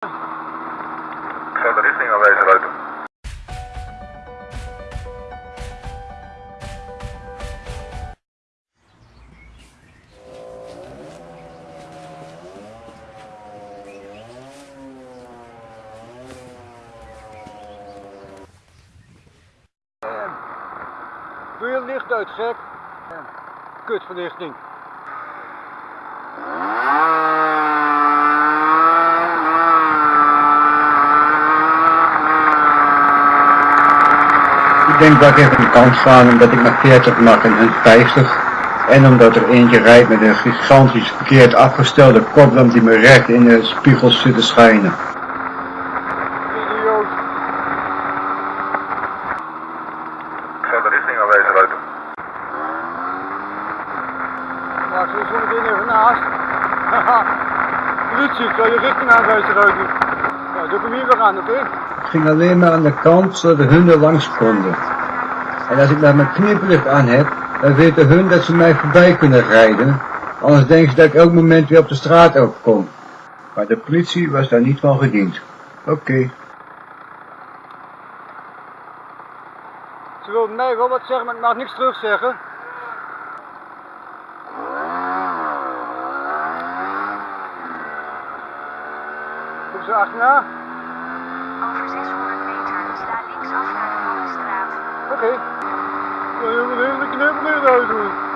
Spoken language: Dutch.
De richting aanwijzen, Ruiter. Doe je licht uit, gek? Kutverlichting. Ik denk dat ik even de kant staan omdat ik maar 40 mag en hun 50. En omdat er eentje rijdt met een gigantisch verkeerd afgestelde koplamp die me recht in de spiegels zit te schijnen. Idioot. Ik zou de richting aanwijzen, Ruiter. Ja, ik zit zo meteen even naast. Haha. Politie, ik zal je richting aanwijzen, Ruiter. Ja, doe ik hem hier weer aan, oké? Ging alleen maar aan de kant zodat hun er langs konden. En als ik maar mijn knipperlicht aan heb, dan weten hun dat ze mij voorbij kunnen rijden. Anders denken ze dat ik elk moment weer op de straat overkom. Maar de politie was daar niet van gediend. Oké. Ze wilden mij wel wat zeggen, maar ik mag niks terugzeggen. Kom ze achterna? Over 600 meter sta linksaf naar de Wallenstraat. Oké. Ja, je moet heel de knippel eruit doen.